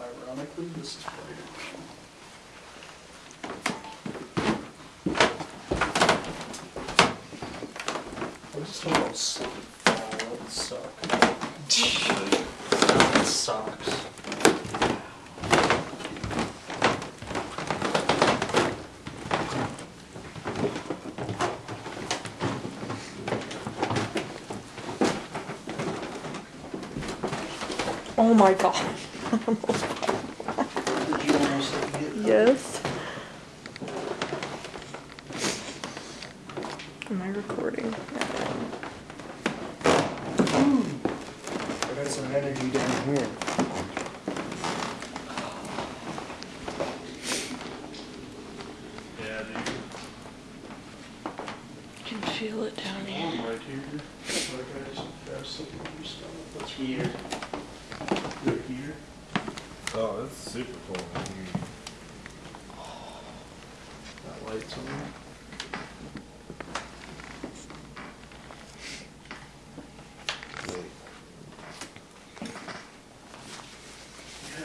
ironically, this is brighter. I just know, sleep. Oh, that suck. That sucks. Oh my god. Did you almost hit that? yes. Am I recording? I got some energy down here. Yeah, dude. I can feel it down here. Right here. Like I just have something in your stomach. That's here. Right here. Oh, that's super cool. That light's on. Wait, Yeah,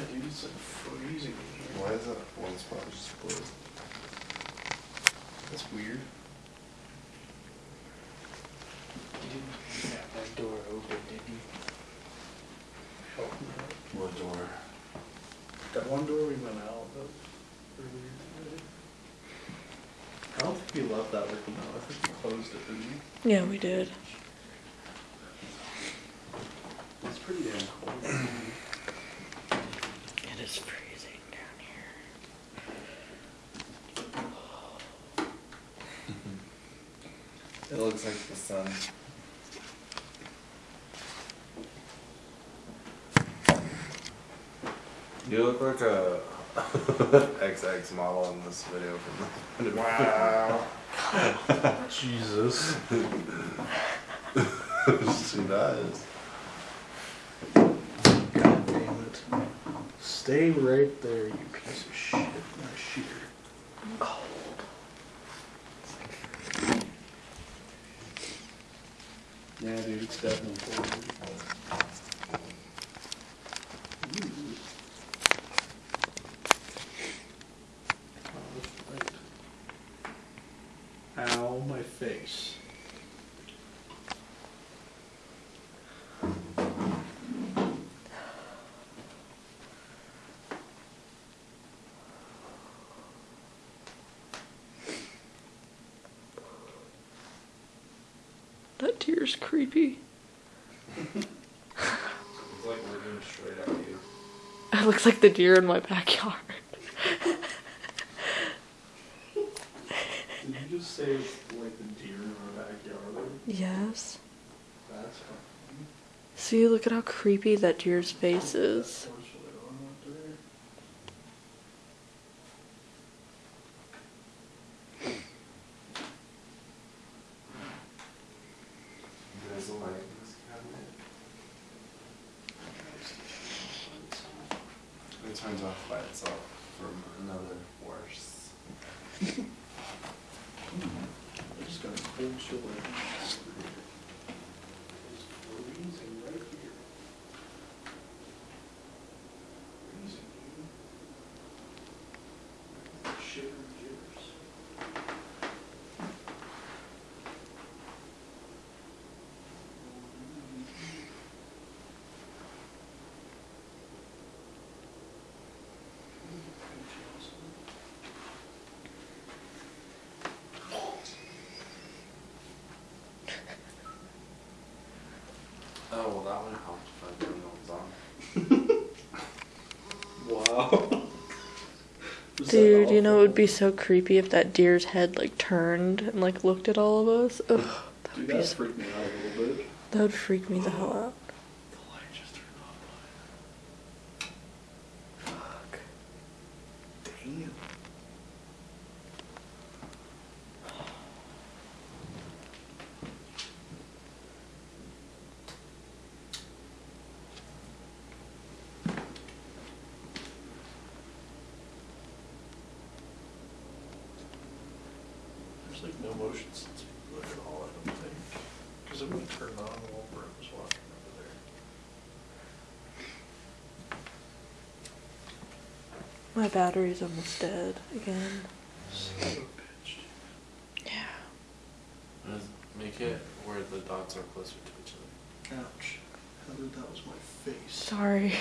dude, it's like freezing in here. why is that one spot just blue? That's weird. You didn't have that door open, did you? Help me. What door? That one door we went out of earlier today. I don't think we left that open though. I think we closed it, didn't we? Yeah, we did. It's pretty damn cold. It is freezing down here. It looks like the sun. You look like a XX model in this video from the Wow. Jesus. she does. God damn it. Stay right there, you piece of shit. My shear. I'm cold. Yeah, dude, it's definitely cold. Ooh. Oh, right. Ow, my face. That deer's creepy. It's like looking straight at you. It looks like the deer in my backyard. Did you just say like the deer in our backyard? Yes. That's fucking. See, look at how creepy that deer's face is. Torch lit on up there. There's a light in this cabinet. It turns off by itself from another worse. I just got a cold chill right now. It's freezing right here. Freezing, dude. Shiver and jitters. Oh, well, that one helped if I turned the ones on. Wow. Oh. Dude, you know it would be so creepy if that deer's head like turned and like looked at all of us. Ugh, that Dude, would be so, freaked me out a little bit. that would freak me the hell out. The light just turned on. Fuck. Damn. There's like no motion sensing at all, I don't think. Because it wouldn't turn on while Brett was walking over there. My battery's almost dead again. Son of a bitch. Yeah. Just Make it where the dots are closer to each other, Ouch. Heather, that was my face. Sorry.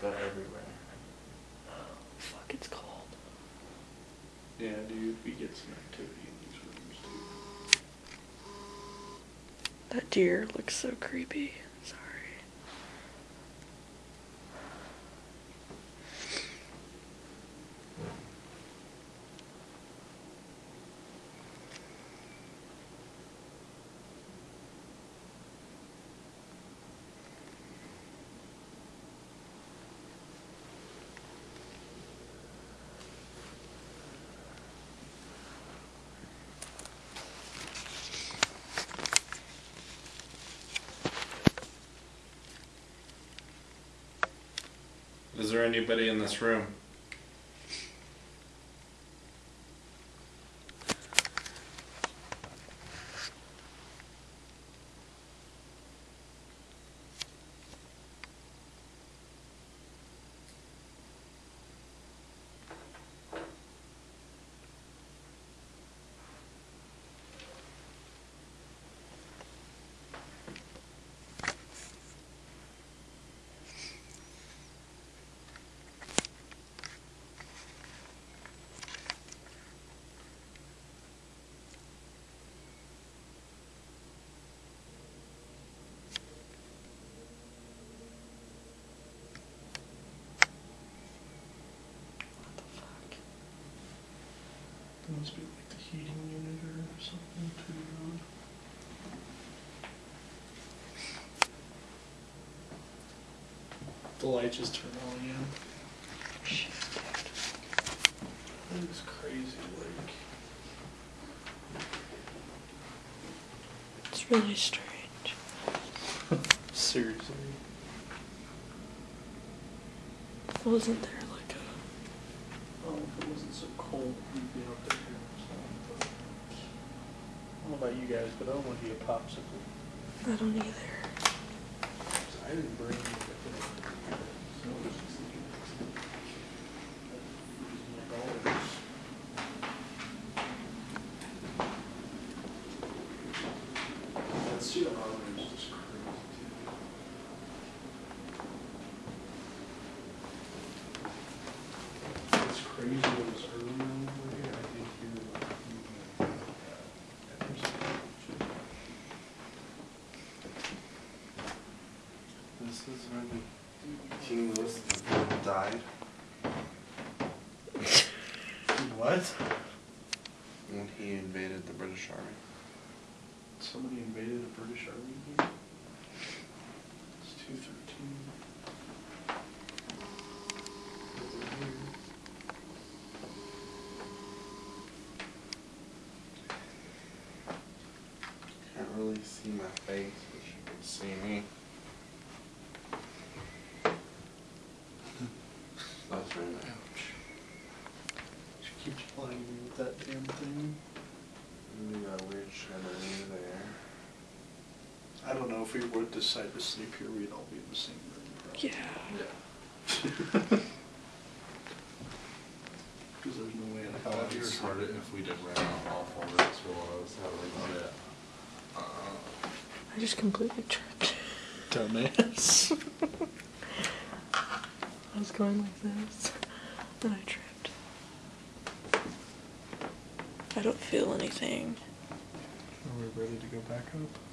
but everywhere. Oh, fuck, it's cold. Yeah, dude, we get some activity in these rooms, too. That deer looks so creepy. Sorry. Is there anybody in this room? Must be like the heating unit or something, too. The light just turned on again. That is crazy, like. It's really strange. Seriously. Wasn't there like. If it wasn't so cold, we'd be out there. so. I don't know about you guys, but I don't want to be a popsicle. I don't either. I didn't bring anything. So it's just- My dollars. That student housing is just crazy too. It's crazy it was early over here, I did hear like. This is when King Louis died. What? When he invaded the British Army. Somebody invaded a British army here? It's two thirteen. Can't really see my face, but you can see me. That's very nice. Ouch. She keeps plying me with that damn thing. You got a weird chandelier there. I don't know if we would decide to sleep here, we'd all be in the same room. probably. Yeah. Yeah. Cause there's no way in How hell I'd you sleep. if we did rent out all four rooms while I was having it? Uh, I just completely tripped. Dumbass. I was going like this, then I tripped. I don't feel anything. Are ready to go back up?